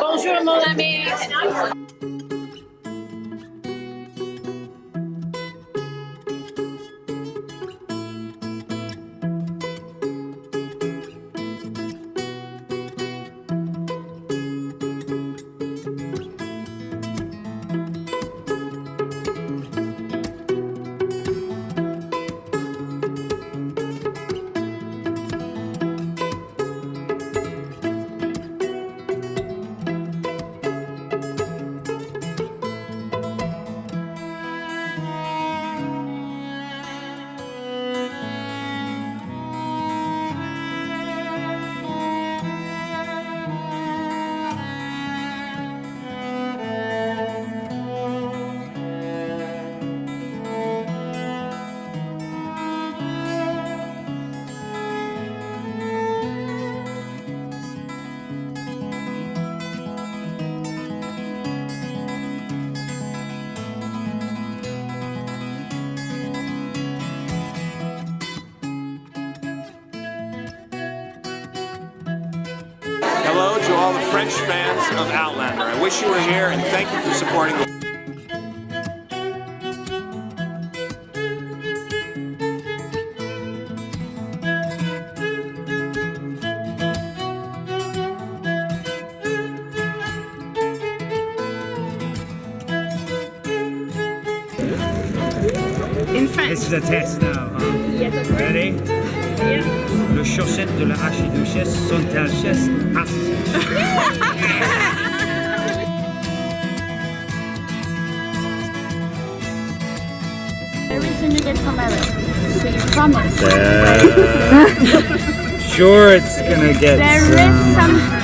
Bonjour mon ami. Hello to all the French fans of Outlander. I wish you were here and thank you for supporting the In French. This is a test now. Huh? Yes, of course. Ready? Le chaussette de la archiduchesse sont-elles aptes? Everything you get from Eric. So you promise. sure, it's gonna get There some. is some